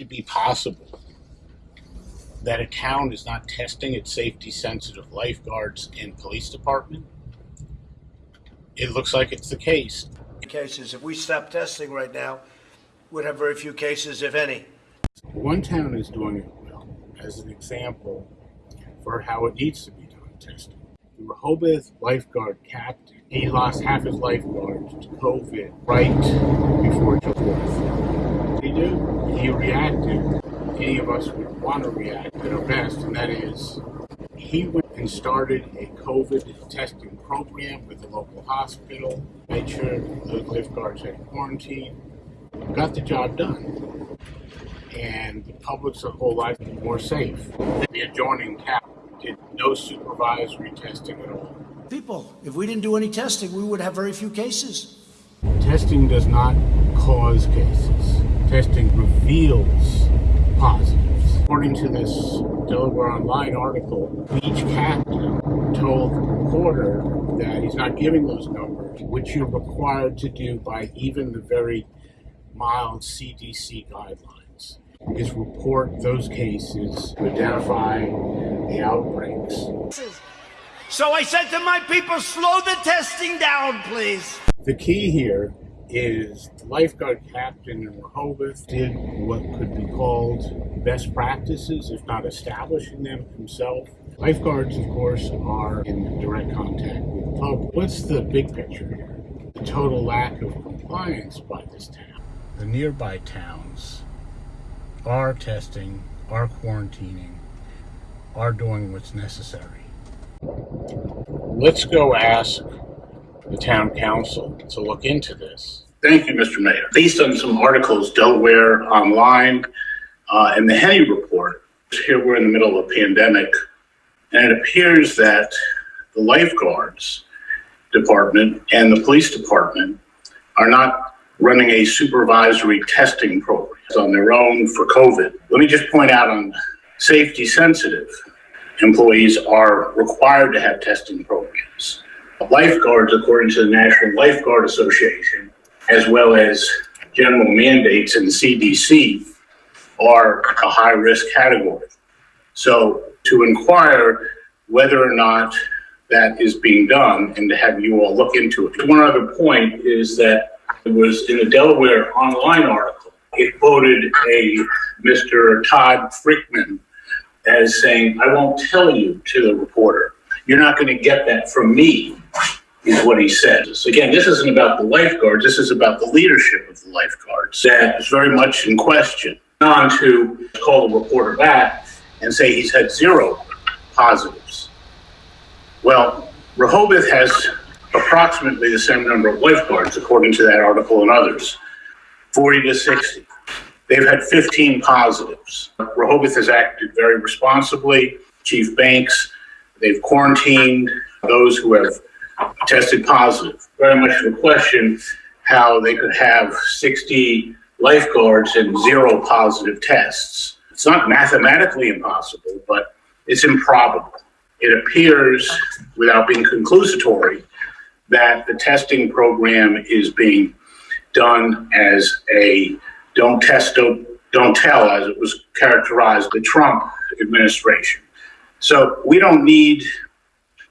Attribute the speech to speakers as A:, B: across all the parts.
A: it be possible that a town is not testing its safety sensitive lifeguards and police department? It looks like it's the case.
B: cases. If we stop testing right now, we'd have very few cases, if any.
A: One town is doing it well, as an example for how it needs to be done testing. The Rehoboth lifeguard captain, he lost half his lifeguards to COVID right before July 4th. He do. He reacted. Any of us would want to react at our best, and that is he went and started a COVID testing program with the local hospital, made sure the lifeguards had quarantine, got the job done. And the public's whole life more safe. The adjoining town did no supervisory testing at all.
B: People, if we didn't do any testing, we would have very few cases.
A: Testing does not cause cases. Testing reveals positives. According to this Delaware Online article, beach captain told the reporter that he's not giving those numbers, which you're required to do by even the very mild CDC guidelines, is report those cases, identify the outbreaks.
B: So I said to my people, slow the testing down, please.
A: The key here is the lifeguard captain in Rehoboth did what could be called best practices, if not establishing them himself. Lifeguards, of course, are in direct contact with the public. What's the big picture here? The total lack of compliance by this town. The nearby towns are testing, are quarantining, are doing what's necessary. Let's go ask the town council to look into this. Thank you, Mr. Mayor. Based on some articles, Delaware Online, uh, and the Henny Report, here we're in the middle of a pandemic, and it appears that the lifeguards department and the police department are not running a supervisory testing program on their own for COVID. Let me just point out on safety sensitive employees are required to have testing programs. Lifeguards, according to the National Lifeguard Association, as well as general mandates in the CDC, are a high risk category. So to inquire whether or not that is being done and to have you all look into it. One other point is that it was in a Delaware online article. It quoted a Mr. Todd Fritchman as saying, I won't tell you to the reporter. You're not going to get that from me, is what he said. So again, this isn't about the lifeguards. This is about the leadership of the lifeguards that is very much in question. On to call the reporter back and say he's had zero positives. Well, Rehoboth has approximately the same number of lifeguards, according to that article and others, 40 to 60. They've had 15 positives. Rehoboth has acted very responsibly. Chief Banks, they've quarantined those who have tested positive. Very much the question how they could have 60 lifeguards and zero positive tests. It's not mathematically impossible, but it's improbable. It appears, without being conclusatory, that the testing program is being done as a don't test, don't, don't tell, as it was characterized the Trump administration. So we don't need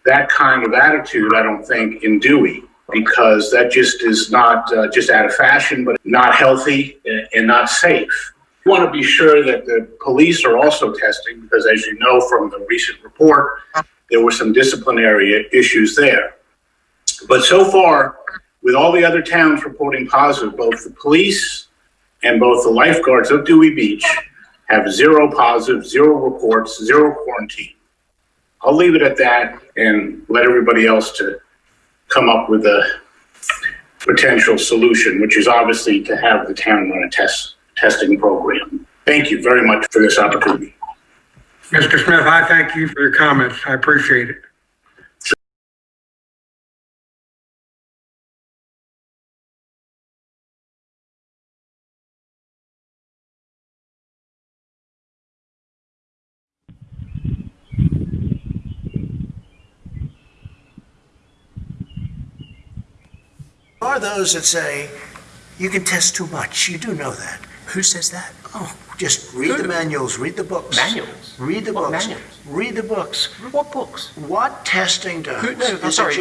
A: that kind of attitude, I don't think, in Dewey, because that just is not uh, just out of fashion, but not healthy and not safe. We want to be sure that the police are also testing, because as you know from the recent report, there were some disciplinary issues there. But so far, with all the other towns reporting positive, both the police and both the lifeguards of Dewey Beach have zero positive, zero reports, zero quarantine. I'll leave it at that and let everybody else to come up with a potential solution, which is obviously to have the town run a test testing program. Thank you very much for this opportunity.
C: Mr. Smith, I thank you for your comments. I appreciate it.
B: Are those that say, you can test too much. You do know that.
D: Who says that?
B: Oh, Just read the manuals, read the books.
E: Manuals?
B: Read the
E: What
B: books.
E: manuals?
B: Read the books.
E: What books?
B: What testing does
E: Who- no, I'm sorry,